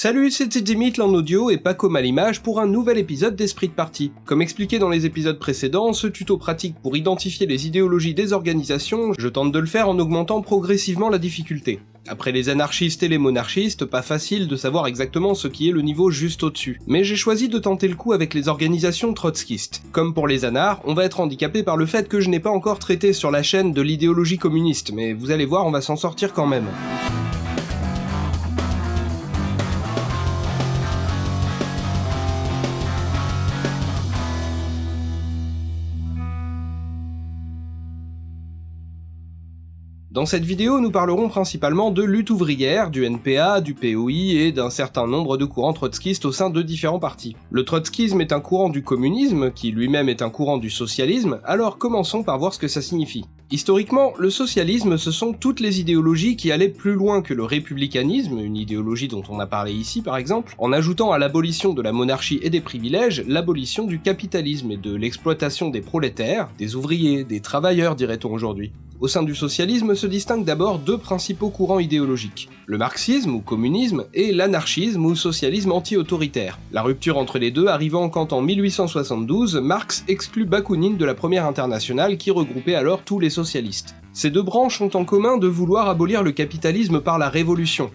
Salut, c'est Dimitri en audio et pas comme à l'image pour un nouvel épisode d'Esprit de Parti. Comme expliqué dans les épisodes précédents, ce tuto pratique pour identifier les idéologies des organisations, je tente de le faire en augmentant progressivement la difficulté. Après les anarchistes et les monarchistes, pas facile de savoir exactement ce qui est le niveau juste au-dessus. Mais j'ai choisi de tenter le coup avec les organisations trotskistes. Comme pour les anars, on va être handicapé par le fait que je n'ai pas encore traité sur la chaîne de l'idéologie communiste, mais vous allez voir, on va s'en sortir quand même. Dans cette vidéo, nous parlerons principalement de lutte ouvrière, du NPA, du POI et d'un certain nombre de courants trotskistes au sein de différents partis. Le trotskisme est un courant du communisme, qui lui-même est un courant du socialisme, alors commençons par voir ce que ça signifie. Historiquement, le socialisme, ce sont toutes les idéologies qui allaient plus loin que le républicanisme, une idéologie dont on a parlé ici par exemple, en ajoutant à l'abolition de la monarchie et des privilèges, l'abolition du capitalisme et de l'exploitation des prolétaires, des ouvriers, des travailleurs dirait-on aujourd'hui. Au sein du socialisme se distinguent d'abord deux principaux courants idéologiques, le marxisme ou communisme et l'anarchisme ou socialisme anti-autoritaire. La rupture entre les deux arrivant quand en 1872, Marx exclut Bakounine de la première internationale qui regroupait alors tous les socialistes. Ces deux branches ont en commun de vouloir abolir le capitalisme par la révolution,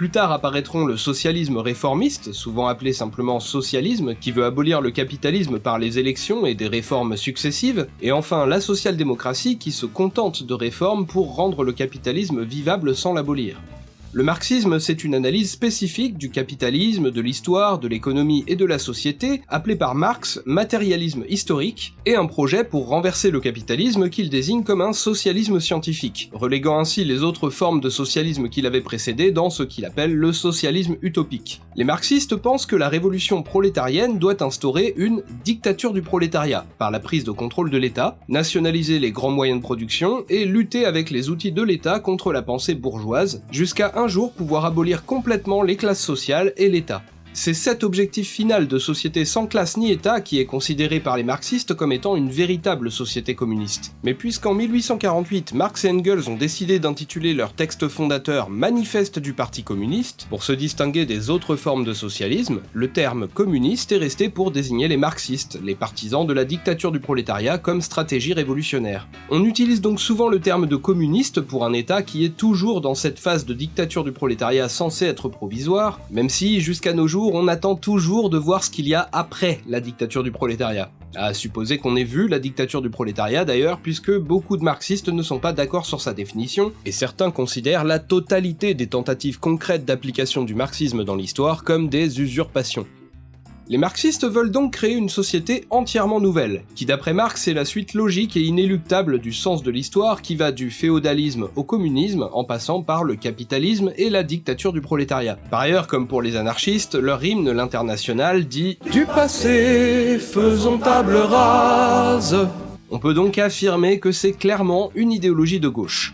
plus tard apparaîtront le socialisme réformiste, souvent appelé simplement socialisme, qui veut abolir le capitalisme par les élections et des réformes successives, et enfin la social-démocratie qui se contente de réformes pour rendre le capitalisme vivable sans l'abolir. Le marxisme, c'est une analyse spécifique du capitalisme, de l'histoire, de l'économie et de la société, appelée par Marx matérialisme historique, et un projet pour renverser le capitalisme qu'il désigne comme un socialisme scientifique, reléguant ainsi les autres formes de socialisme qu'il avait précédé dans ce qu'il appelle le socialisme utopique. Les marxistes pensent que la révolution prolétarienne doit instaurer une dictature du prolétariat, par la prise de contrôle de l'État, nationaliser les grands moyens de production et lutter avec les outils de l'État contre la pensée bourgeoise, jusqu'à un jour pouvoir abolir complètement les classes sociales et l'État. C'est cet objectif final de société sans classe ni État qui est considéré par les marxistes comme étant une véritable société communiste. Mais puisqu'en 1848, Marx et Engels ont décidé d'intituler leur texte fondateur Manifeste du Parti communiste, pour se distinguer des autres formes de socialisme, le terme communiste est resté pour désigner les marxistes, les partisans de la dictature du prolétariat comme stratégie révolutionnaire. On utilise donc souvent le terme de communiste pour un État qui est toujours dans cette phase de dictature du prolétariat censée être provisoire, même si jusqu'à nos jours on attend toujours de voir ce qu'il y a après la dictature du prolétariat. À supposer qu'on ait vu la dictature du prolétariat d'ailleurs, puisque beaucoup de marxistes ne sont pas d'accord sur sa définition, et certains considèrent la totalité des tentatives concrètes d'application du marxisme dans l'histoire comme des usurpations. Les marxistes veulent donc créer une société entièrement nouvelle, qui d'après Marx est la suite logique et inéluctable du sens de l'histoire qui va du féodalisme au communisme en passant par le capitalisme et la dictature du prolétariat. Par ailleurs, comme pour les anarchistes, leur hymne l'international dit « Du passé, faisons table rase ». On peut donc affirmer que c'est clairement une idéologie de gauche.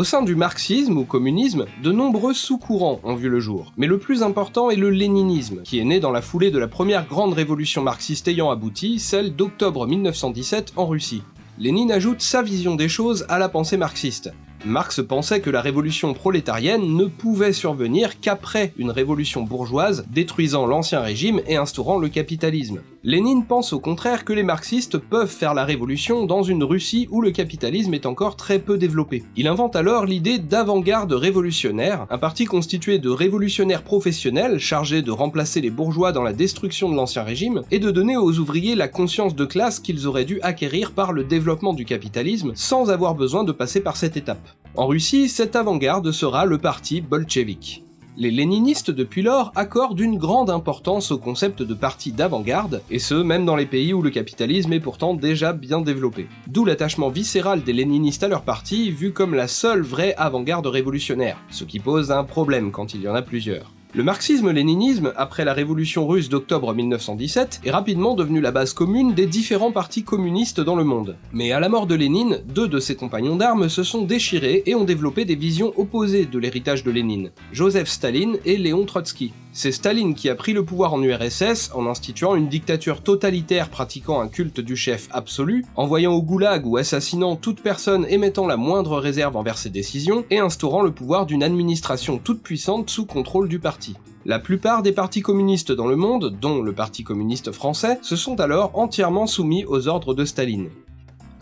Au sein du marxisme ou communisme, de nombreux sous-courants ont vu le jour, mais le plus important est le léninisme, qui est né dans la foulée de la première grande révolution marxiste ayant abouti, celle d'octobre 1917 en Russie. Lénine ajoute sa vision des choses à la pensée marxiste. Marx pensait que la révolution prolétarienne ne pouvait survenir qu'après une révolution bourgeoise détruisant l'ancien régime et instaurant le capitalisme. Lénine pense au contraire que les marxistes peuvent faire la révolution dans une Russie où le capitalisme est encore très peu développé. Il invente alors l'idée d'avant-garde révolutionnaire, un parti constitué de révolutionnaires professionnels chargés de remplacer les bourgeois dans la destruction de l'ancien régime et de donner aux ouvriers la conscience de classe qu'ils auraient dû acquérir par le développement du capitalisme sans avoir besoin de passer par cette étape. En Russie, cette avant-garde sera le parti bolchevique. Les léninistes depuis lors accordent une grande importance au concept de parti d'avant-garde, et ce même dans les pays où le capitalisme est pourtant déjà bien développé. D'où l'attachement viscéral des léninistes à leur parti, vu comme la seule vraie avant-garde révolutionnaire, ce qui pose un problème quand il y en a plusieurs. Le marxisme-léninisme, après la révolution russe d'octobre 1917, est rapidement devenu la base commune des différents partis communistes dans le monde. Mais à la mort de Lénine, deux de ses compagnons d'armes se sont déchirés et ont développé des visions opposées de l'héritage de Lénine, Joseph Staline et Léon Trotsky. C'est Staline qui a pris le pouvoir en URSS en instituant une dictature totalitaire pratiquant un culte du chef absolu, envoyant au goulag ou assassinant toute personne émettant la moindre réserve envers ses décisions, et instaurant le pouvoir d'une administration toute puissante sous contrôle du parti. La plupart des partis communistes dans le monde, dont le Parti communiste français, se sont alors entièrement soumis aux ordres de Staline.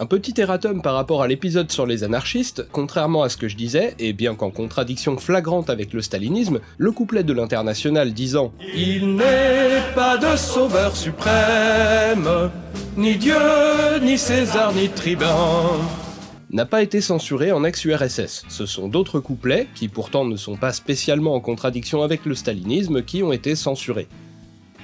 Un petit erratum par rapport à l'épisode sur les anarchistes, contrairement à ce que je disais, et bien qu'en contradiction flagrante avec le stalinisme, le couplet de l'international disant « Il n'est pas de sauveur suprême, ni Dieu, ni César, ni tribun » n'a pas été censuré en ex-URSS. Ce sont d'autres couplets, qui pourtant ne sont pas spécialement en contradiction avec le stalinisme, qui ont été censurés.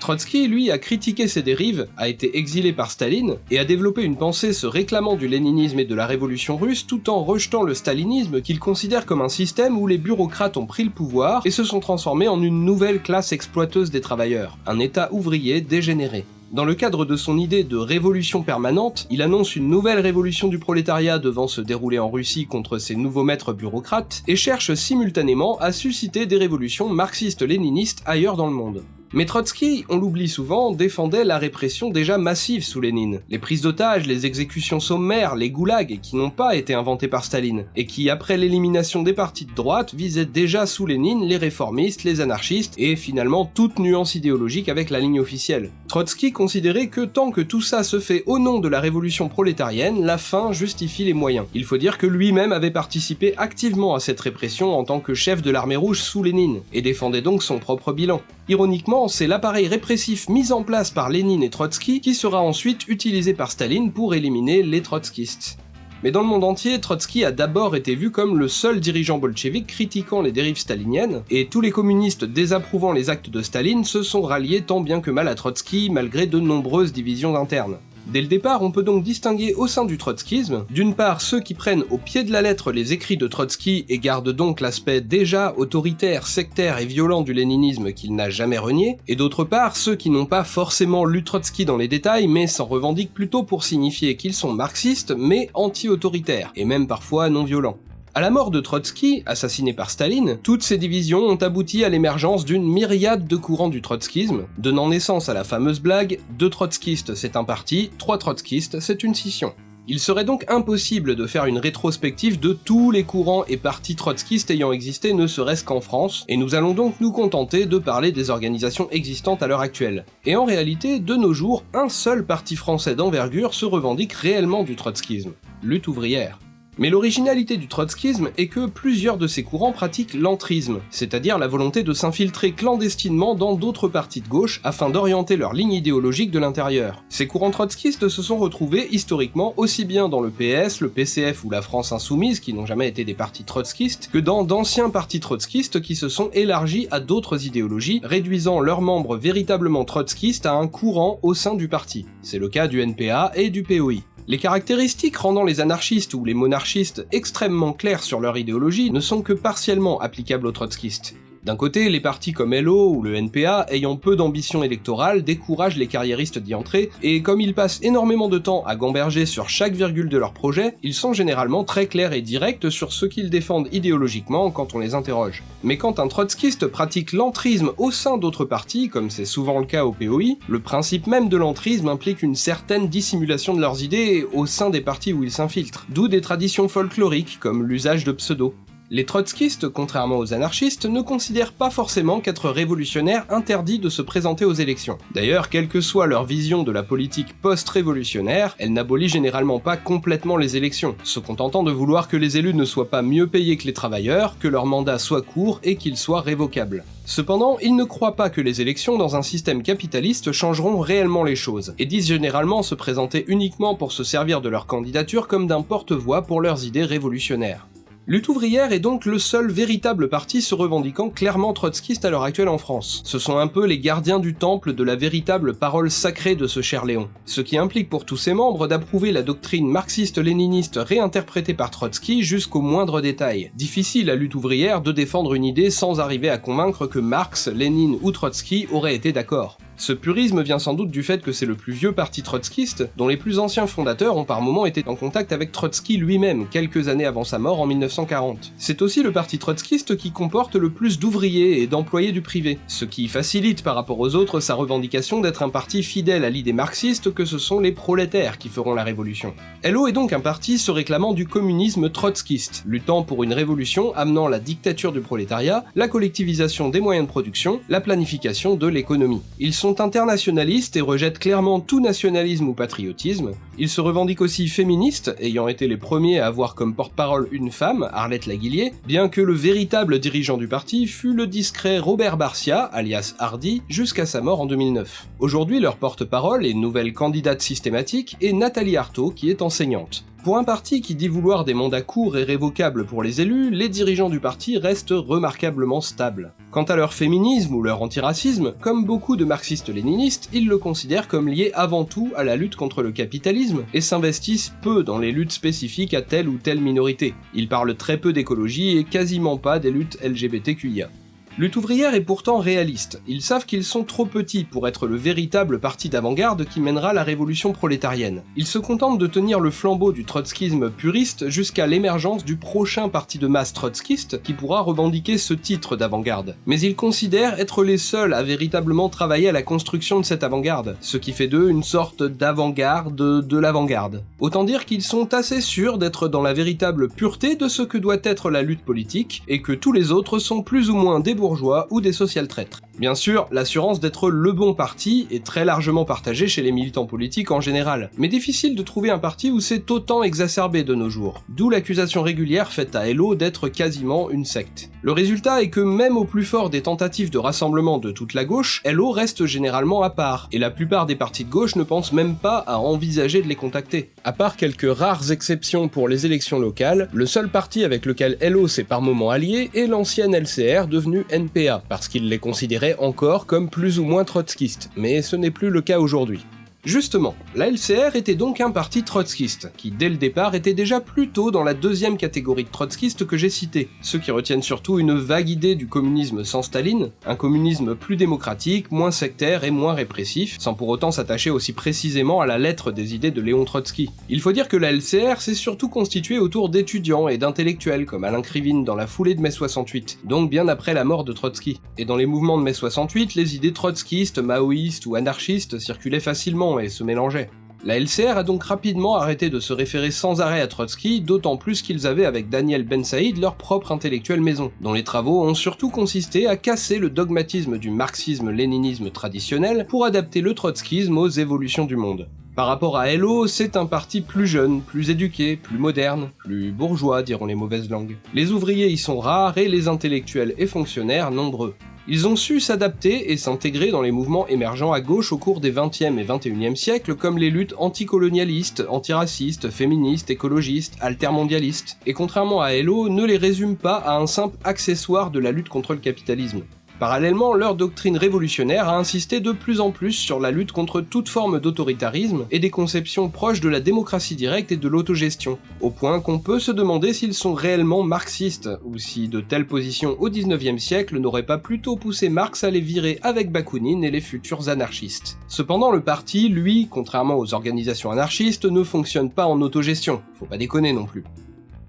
Trotsky, lui, a critiqué ces dérives, a été exilé par Staline, et a développé une pensée se réclamant du léninisme et de la révolution russe tout en rejetant le stalinisme qu'il considère comme un système où les bureaucrates ont pris le pouvoir et se sont transformés en une nouvelle classe exploiteuse des travailleurs, un état ouvrier dégénéré. Dans le cadre de son idée de révolution permanente, il annonce une nouvelle révolution du prolétariat devant se dérouler en Russie contre ses nouveaux maîtres bureaucrates, et cherche simultanément à susciter des révolutions marxistes-léninistes ailleurs dans le monde. Mais Trotsky, on l'oublie souvent, défendait la répression déjà massive sous Lénine. Les prises d'otages, les exécutions sommaires, les goulags, qui n'ont pas été inventés par Staline, et qui, après l'élimination des partis de droite, visaient déjà sous Lénine les réformistes, les anarchistes, et finalement toute nuance idéologique avec la ligne officielle. Trotsky considérait que tant que tout ça se fait au nom de la révolution prolétarienne, la fin justifie les moyens. Il faut dire que lui-même avait participé activement à cette répression en tant que chef de l'armée rouge sous Lénine, et défendait donc son propre bilan. Ironiquement, c'est l'appareil répressif mis en place par Lénine et Trotsky qui sera ensuite utilisé par Staline pour éliminer les trotskistes. Mais dans le monde entier, Trotsky a d'abord été vu comme le seul dirigeant bolchevique critiquant les dérives staliniennes, et tous les communistes désapprouvant les actes de Staline se sont ralliés tant bien que mal à Trotsky malgré de nombreuses divisions internes. Dès le départ, on peut donc distinguer au sein du trotskisme, d'une part ceux qui prennent au pied de la lettre les écrits de Trotsky et gardent donc l'aspect déjà autoritaire, sectaire et violent du léninisme qu'il n'a jamais renié, et d'autre part ceux qui n'ont pas forcément lu Trotsky dans les détails, mais s'en revendiquent plutôt pour signifier qu'ils sont marxistes, mais anti-autoritaires, et même parfois non violents. À la mort de Trotsky, assassiné par Staline, toutes ces divisions ont abouti à l'émergence d'une myriade de courants du trotskisme, donnant naissance à la fameuse blague « deux trotskistes c'est un parti, trois trotskistes c'est une scission ». Il serait donc impossible de faire une rétrospective de tous les courants et partis trotskistes ayant existé ne serait-ce qu'en France, et nous allons donc nous contenter de parler des organisations existantes à l'heure actuelle. Et en réalité, de nos jours, un seul parti français d'envergure se revendique réellement du trotskisme, lutte ouvrière. Mais l'originalité du trotskisme est que plusieurs de ces courants pratiquent l'entrisme, c'est-à-dire la volonté de s'infiltrer clandestinement dans d'autres partis de gauche afin d'orienter leur ligne idéologique de l'intérieur. Ces courants trotskistes se sont retrouvés historiquement aussi bien dans le PS, le PCF ou la France Insoumise, qui n'ont jamais été des partis trotskistes, que dans d'anciens partis trotskistes qui se sont élargis à d'autres idéologies, réduisant leurs membres véritablement trotskistes à un courant au sein du parti. C'est le cas du NPA et du POI. Les caractéristiques rendant les anarchistes ou les monarchistes extrêmement clairs sur leur idéologie ne sont que partiellement applicables aux trotskistes. D'un côté, les partis comme LO ou le NPA, ayant peu d'ambition électorale, découragent les carriéristes d'y entrer, et comme ils passent énormément de temps à gamberger sur chaque virgule de leur projet, ils sont généralement très clairs et directs sur ce qu'ils défendent idéologiquement quand on les interroge. Mais quand un trotskiste pratique l'entrisme au sein d'autres partis, comme c'est souvent le cas au POI, le principe même de l'entrisme implique une certaine dissimulation de leurs idées au sein des partis où ils s'infiltrent, d'où des traditions folkloriques comme l'usage de pseudos. Les trotskistes, contrairement aux anarchistes, ne considèrent pas forcément qu'être révolutionnaire interdit de se présenter aux élections. D'ailleurs, quelle que soit leur vision de la politique post-révolutionnaire, elle n'abolit généralement pas complètement les élections, se contentant de vouloir que les élus ne soient pas mieux payés que les travailleurs, que leur mandat soit court et qu'il soit révocable. Cependant, ils ne croient pas que les élections dans un système capitaliste changeront réellement les choses, et disent généralement se présenter uniquement pour se servir de leur candidature comme d'un porte-voix pour leurs idées révolutionnaires. Lutte ouvrière est donc le seul véritable parti se revendiquant clairement trotskiste à l'heure actuelle en France. Ce sont un peu les gardiens du temple de la véritable parole sacrée de ce cher Léon. Ce qui implique pour tous ses membres d'approuver la doctrine marxiste-léniniste réinterprétée par Trotsky jusqu'au moindre détail. Difficile à lutte ouvrière de défendre une idée sans arriver à convaincre que Marx, Lénine ou Trotsky auraient été d'accord. Ce purisme vient sans doute du fait que c'est le plus vieux parti trotskiste, dont les plus anciens fondateurs ont par moments été en contact avec Trotsky lui-même, quelques années avant sa mort en 1940. C'est aussi le parti trotskiste qui comporte le plus d'ouvriers et d'employés du privé, ce qui facilite par rapport aux autres sa revendication d'être un parti fidèle à l'idée marxiste que ce sont les prolétaires qui feront la révolution. LO est donc un parti se réclamant du communisme trotskiste, luttant pour une révolution amenant la dictature du prolétariat, la collectivisation des moyens de production, la planification de l'économie. Ils sont internationalistes et rejettent clairement tout nationalisme ou patriotisme. Ils se revendiquent aussi féministes, ayant été les premiers à avoir comme porte-parole une femme, Arlette Laguillier, bien que le véritable dirigeant du parti fut le discret Robert Barcia, alias Hardy, jusqu'à sa mort en 2009. Aujourd'hui, leur porte-parole et nouvelle candidate systématique est Nathalie Arthaud, qui est enseignante. Pour un parti qui dit vouloir des mandats courts et révocables pour les élus, les dirigeants du parti restent remarquablement stables. Quant à leur féminisme ou leur antiracisme, comme beaucoup de marxistes-léninistes, ils le considèrent comme lié avant tout à la lutte contre le capitalisme et s'investissent peu dans les luttes spécifiques à telle ou telle minorité. Ils parlent très peu d'écologie et quasiment pas des luttes LGBTQIA. Lutte ouvrière est pourtant réaliste, ils savent qu'ils sont trop petits pour être le véritable parti d'avant-garde qui mènera la révolution prolétarienne. Ils se contentent de tenir le flambeau du trotskisme puriste jusqu'à l'émergence du prochain parti de masse trotskiste qui pourra revendiquer ce titre d'avant-garde. Mais ils considèrent être les seuls à véritablement travailler à la construction de cette avant-garde, ce qui fait d'eux une sorte d'avant-garde de l'avant-garde. Autant dire qu'ils sont assez sûrs d'être dans la véritable pureté de ce que doit être la lutte politique, et que tous les autres sont plus ou moins débordés bourgeois ou des social traîtres. Bien sûr, l'assurance d'être le bon parti est très largement partagée chez les militants politiques en général, mais difficile de trouver un parti où c'est autant exacerbé de nos jours, d'où l'accusation régulière faite à Hello d'être quasiment une secte. Le résultat est que même au plus fort des tentatives de rassemblement de toute la gauche, Hello reste généralement à part, et la plupart des partis de gauche ne pensent même pas à envisager de les contacter. À part quelques rares exceptions pour les élections locales, le seul parti avec lequel Hello s'est par moments allié est l'ancienne LCR devenue NPA, parce qu'il les considérait encore comme plus ou moins trotskistes, mais ce n'est plus le cas aujourd'hui. Justement, la LCR était donc un parti trotskiste, qui dès le départ était déjà plutôt dans la deuxième catégorie de trotskistes que j'ai cité, ceux qui retiennent surtout une vague idée du communisme sans Staline, un communisme plus démocratique, moins sectaire et moins répressif, sans pour autant s'attacher aussi précisément à la lettre des idées de Léon Trotsky. Il faut dire que la LCR s'est surtout constituée autour d'étudiants et d'intellectuels comme Alain Krivine dans la foulée de mai 68, donc bien après la mort de Trotsky. Et dans les mouvements de mai 68, les idées trotskistes, maoïstes ou anarchistes circulaient facilement et se mélangeaient. La LCR a donc rapidement arrêté de se référer sans arrêt à Trotsky, d'autant plus qu'ils avaient avec Daniel Ben Saïd leur propre intellectuelle maison, dont les travaux ont surtout consisté à casser le dogmatisme du marxisme-léninisme traditionnel pour adapter le trotskisme aux évolutions du monde. Par rapport à Hello, c'est un parti plus jeune, plus éduqué, plus moderne, plus bourgeois diront les mauvaises langues. Les ouvriers y sont rares et les intellectuels et fonctionnaires nombreux. Ils ont su s'adapter et s'intégrer dans les mouvements émergents à gauche au cours des 20e et 21e siècles comme les luttes anticolonialistes, antiracistes, féministes, écologistes, altermondialistes, et contrairement à Hello, ne les résume pas à un simple accessoire de la lutte contre le capitalisme. Parallèlement, leur doctrine révolutionnaire a insisté de plus en plus sur la lutte contre toute forme d'autoritarisme et des conceptions proches de la démocratie directe et de l'autogestion, au point qu'on peut se demander s'ils sont réellement marxistes, ou si de telles positions au 19e siècle n'auraient pas plutôt poussé Marx à les virer avec Bakounine et les futurs anarchistes. Cependant, le parti, lui, contrairement aux organisations anarchistes, ne fonctionne pas en autogestion, faut pas déconner non plus.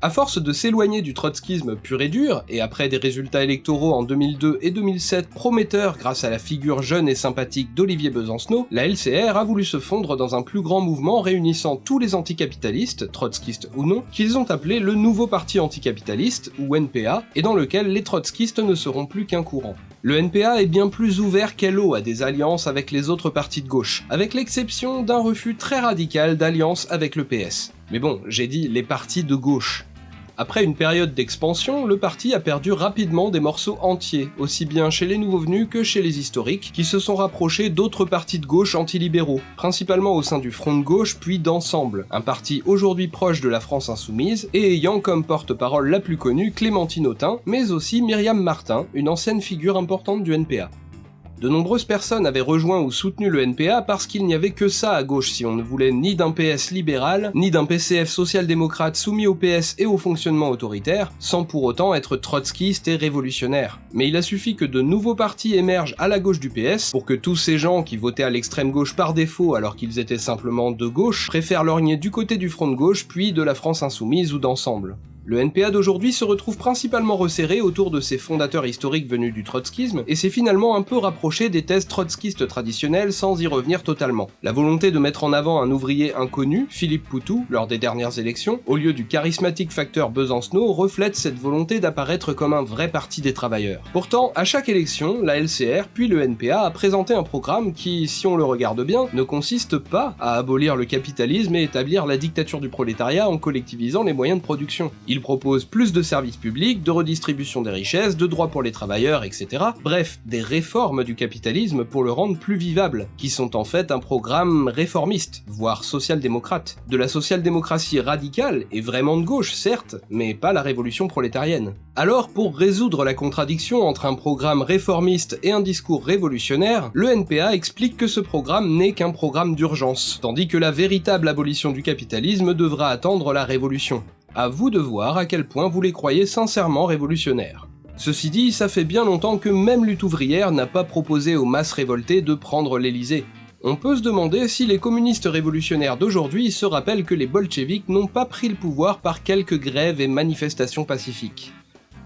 À force de s'éloigner du trotskisme pur et dur, et après des résultats électoraux en 2002 et 2007 prometteurs grâce à la figure jeune et sympathique d'Olivier Besancenot, la LCR a voulu se fondre dans un plus grand mouvement réunissant tous les anticapitalistes, trotskistes ou non, qu'ils ont appelé le Nouveau Parti Anticapitaliste, ou NPA, et dans lequel les trotskistes ne seront plus qu'un courant. Le NPA est bien plus ouvert qu'Hello à des alliances avec les autres partis de gauche, avec l'exception d'un refus très radical d'alliance avec le PS. Mais bon, j'ai dit les partis de gauche. Après une période d'expansion, le parti a perdu rapidement des morceaux entiers, aussi bien chez les nouveaux venus que chez les historiques, qui se sont rapprochés d'autres partis de gauche antilibéraux, principalement au sein du Front de gauche puis d'Ensemble, un parti aujourd'hui proche de la France insoumise et ayant comme porte-parole la plus connue Clémentine Autain, mais aussi Myriam Martin, une ancienne figure importante du NPA. De nombreuses personnes avaient rejoint ou soutenu le NPA parce qu'il n'y avait que ça à gauche si on ne voulait ni d'un PS libéral, ni d'un PCF social-démocrate soumis au PS et au fonctionnement autoritaire, sans pour autant être trotskiste et révolutionnaire. Mais il a suffi que de nouveaux partis émergent à la gauche du PS pour que tous ces gens qui votaient à l'extrême gauche par défaut alors qu'ils étaient simplement de gauche préfèrent lorgner du côté du front de gauche puis de la France insoumise ou d'ensemble. Le NPA d'aujourd'hui se retrouve principalement resserré autour de ses fondateurs historiques venus du trotskisme, et s'est finalement un peu rapproché des thèses trotskistes traditionnelles sans y revenir totalement. La volonté de mettre en avant un ouvrier inconnu, Philippe Poutou, lors des dernières élections, au lieu du charismatique facteur Besancenot, reflète cette volonté d'apparaître comme un vrai parti des travailleurs. Pourtant, à chaque élection, la LCR puis le NPA a présenté un programme qui, si on le regarde bien, ne consiste pas à abolir le capitalisme et établir la dictature du prolétariat en collectivisant les moyens de production. Propose plus de services publics, de redistribution des richesses, de droits pour les travailleurs, etc. Bref, des réformes du capitalisme pour le rendre plus vivable, qui sont en fait un programme réformiste, voire social-démocrate. De la social-démocratie radicale, et vraiment de gauche certes, mais pas la révolution prolétarienne. Alors, pour résoudre la contradiction entre un programme réformiste et un discours révolutionnaire, le NPA explique que ce programme n'est qu'un programme d'urgence, tandis que la véritable abolition du capitalisme devra attendre la révolution. À vous de voir à quel point vous les croyez sincèrement révolutionnaires. Ceci dit, ça fait bien longtemps que même lutte ouvrière n'a pas proposé aux masses révoltées de prendre l'Elysée. On peut se demander si les communistes révolutionnaires d'aujourd'hui se rappellent que les bolcheviks n'ont pas pris le pouvoir par quelques grèves et manifestations pacifiques.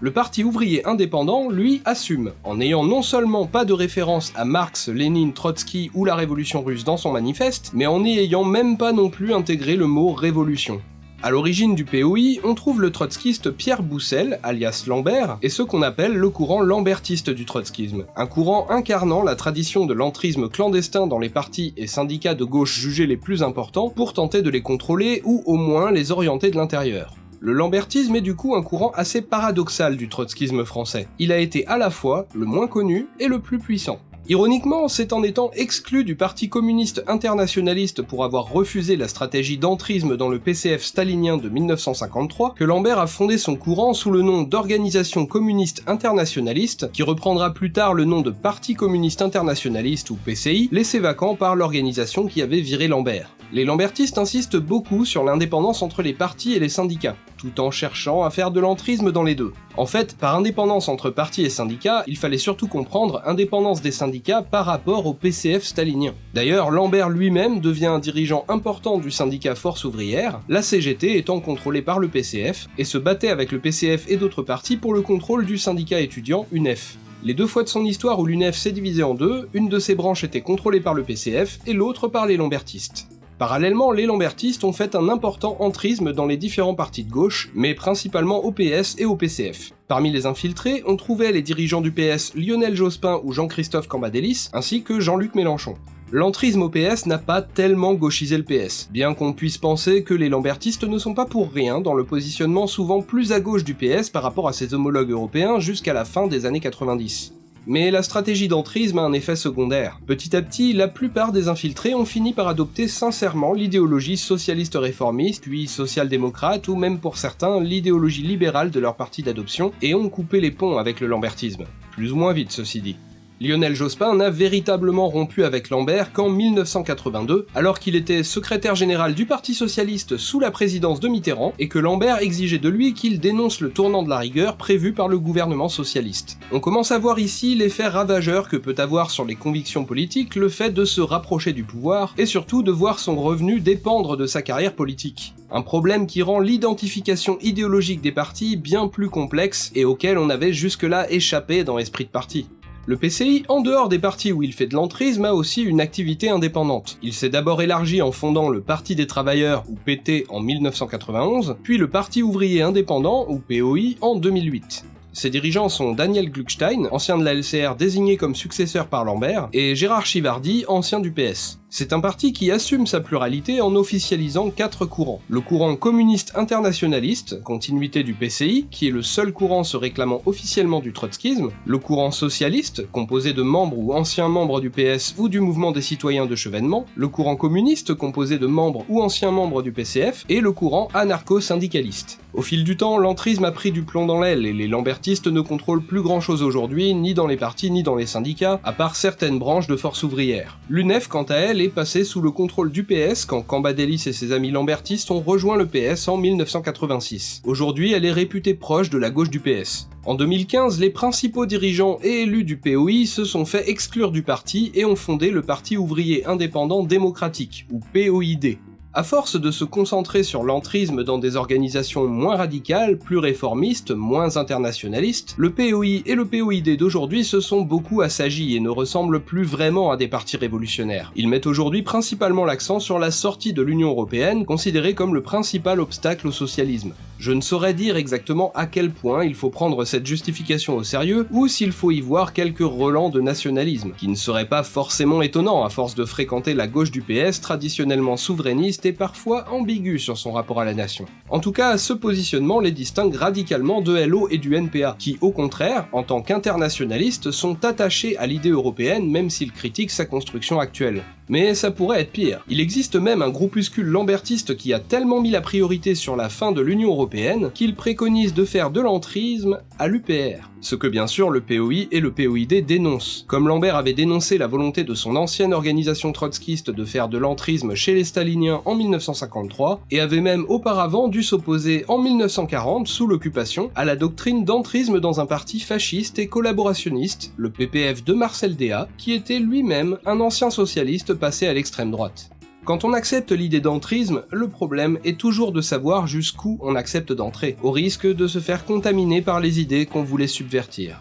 Le parti ouvrier indépendant, lui, assume, en n'ayant non seulement pas de référence à Marx, Lénine, Trotsky ou la révolution russe dans son manifeste, mais en n'y ayant même pas non plus intégré le mot révolution. À l'origine du POI, on trouve le trotskiste Pierre Boussel, alias Lambert, et ce qu'on appelle le courant lambertiste du trotskisme, un courant incarnant la tradition de l'entrisme clandestin dans les partis et syndicats de gauche jugés les plus importants pour tenter de les contrôler ou au moins les orienter de l'intérieur. Le lambertisme est du coup un courant assez paradoxal du trotskisme français. Il a été à la fois le moins connu et le plus puissant. Ironiquement, c'est en étant exclu du Parti communiste internationaliste pour avoir refusé la stratégie d'entrisme dans le PCF stalinien de 1953 que Lambert a fondé son courant sous le nom d'Organisation communiste internationaliste, qui reprendra plus tard le nom de Parti communiste internationaliste ou PCI, laissé vacant par l'organisation qui avait viré Lambert. Les lambertistes insistent beaucoup sur l'indépendance entre les partis et les syndicats, tout en cherchant à faire de l'entrisme dans les deux. En fait, par indépendance entre partis et syndicats, il fallait surtout comprendre indépendance des syndicats par rapport au PCF stalinien. D'ailleurs, Lambert lui-même devient un dirigeant important du syndicat Force ouvrière, la CGT étant contrôlée par le PCF, et se battait avec le PCF et d'autres partis pour le contrôle du syndicat étudiant UNEF. Les deux fois de son histoire où l'UNEF s'est divisée en deux, une de ses branches était contrôlée par le PCF et l'autre par les lambertistes. Parallèlement, les lambertistes ont fait un important entrisme dans les différents partis de gauche, mais principalement au PS et au PCF. Parmi les infiltrés, on trouvait les dirigeants du PS Lionel Jospin ou Jean-Christophe Cambadélis, ainsi que Jean-Luc Mélenchon. L'entrisme au PS n'a pas tellement gauchisé le PS, bien qu'on puisse penser que les lambertistes ne sont pas pour rien dans le positionnement souvent plus à gauche du PS par rapport à ses homologues européens jusqu'à la fin des années 90. Mais la stratégie d'entrisme a un effet secondaire. Petit à petit, la plupart des infiltrés ont fini par adopter sincèrement l'idéologie socialiste réformiste, puis social-démocrate, ou même pour certains l'idéologie libérale de leur parti d'adoption, et ont coupé les ponts avec le lambertisme. Plus ou moins vite, ceci dit. Lionel Jospin n'a véritablement rompu avec Lambert qu'en 1982, alors qu'il était secrétaire général du Parti Socialiste sous la présidence de Mitterrand, et que Lambert exigeait de lui qu'il dénonce le tournant de la rigueur prévu par le gouvernement socialiste. On commence à voir ici l'effet ravageur que peut avoir sur les convictions politiques le fait de se rapprocher du pouvoir, et surtout de voir son revenu dépendre de sa carrière politique. Un problème qui rend l'identification idéologique des partis bien plus complexe et auquel on avait jusque-là échappé dans l'esprit de parti. Le PCI, en dehors des partis où il fait de l'entrisme, a aussi une activité indépendante. Il s'est d'abord élargi en fondant le Parti des Travailleurs, ou PT, en 1991, puis le Parti Ouvrier Indépendant, ou POI, en 2008. Ses dirigeants sont Daniel Gluckstein, ancien de la LCR désigné comme successeur par Lambert, et Gérard Chivardi, ancien du PS. C'est un parti qui assume sa pluralité en officialisant quatre courants. Le courant communiste internationaliste, continuité du PCI, qui est le seul courant se réclamant officiellement du trotskisme, le courant socialiste, composé de membres ou anciens membres du PS ou du mouvement des citoyens de Chevènement, le courant communiste, composé de membres ou anciens membres du PCF, et le courant anarcho-syndicaliste. Au fil du temps, l'entrisme a pris du plomb dans l'aile et les lambertistes ne contrôlent plus grand chose aujourd'hui, ni dans les partis ni dans les syndicats, à part certaines branches de force ouvrière. L'UNEF, quant à elle, est passée sous le contrôle du PS quand Cambadélis et ses amis lambertistes ont rejoint le PS en 1986. Aujourd'hui, elle est réputée proche de la gauche du PS. En 2015, les principaux dirigeants et élus du POI se sont fait exclure du parti et ont fondé le Parti ouvrier indépendant démocratique, ou POID. À force de se concentrer sur l'entrisme dans des organisations moins radicales, plus réformistes, moins internationalistes, le POI et le POID d'aujourd'hui se sont beaucoup assagis et ne ressemblent plus vraiment à des partis révolutionnaires. Ils mettent aujourd'hui principalement l'accent sur la sortie de l'Union Européenne, considérée comme le principal obstacle au socialisme. Je ne saurais dire exactement à quel point il faut prendre cette justification au sérieux, ou s'il faut y voir quelques relents de nationalisme, qui ne serait pas forcément étonnant à force de fréquenter la gauche du PS traditionnellement souverainiste et parfois ambigu sur son rapport à la nation. En tout cas, ce positionnement les distingue radicalement de LO et du NPA, qui au contraire, en tant qu'internationalistes, sont attachés à l'idée européenne même s'ils critiquent sa construction actuelle. Mais ça pourrait être pire. Il existe même un groupuscule lambertiste qui a tellement mis la priorité sur la fin de l'Union Européenne qu'il préconise de faire de l'entrisme à l'UPR. Ce que bien sûr le POI et le POID dénoncent. Comme Lambert avait dénoncé la volonté de son ancienne organisation trotskiste de faire de l'entrisme chez les staliniens en 1953, et avait même auparavant dû s'opposer en 1940, sous l'occupation, à la doctrine d'entrisme dans un parti fasciste et collaborationniste, le PPF de Marcel Déat, qui était lui-même un ancien socialiste passer à l'extrême droite. Quand on accepte l'idée d'entrisme, le problème est toujours de savoir jusqu'où on accepte d'entrer, au risque de se faire contaminer par les idées qu'on voulait subvertir.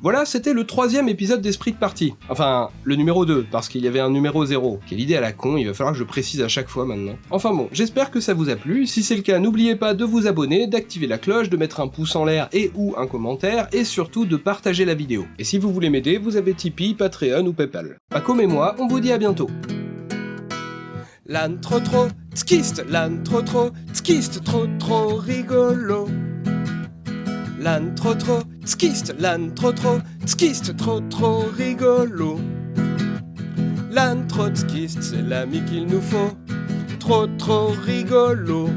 Voilà, c'était le troisième épisode d'Esprit de Partie. Enfin, le numéro 2, parce qu'il y avait un numéro 0. Quelle idée à la con, il va falloir que je précise à chaque fois maintenant. Enfin bon, j'espère que ça vous a plu. Si c'est le cas, n'oubliez pas de vous abonner, d'activer la cloche, de mettre un pouce en l'air et ou un commentaire, et surtout de partager la vidéo. Et si vous voulez m'aider, vous avez Tipeee, Patreon ou Paypal. Paco et moi, on vous dit à bientôt. L'âne trop trop, skiste, l'âne trop trop, skiste, trop trop rigolo. L'âne trop trop, skiste, l'âne trop trop, skiste, trop trop rigolo. L'âne trotskiste, c'est l'ami qu'il nous faut, trop trop rigolo.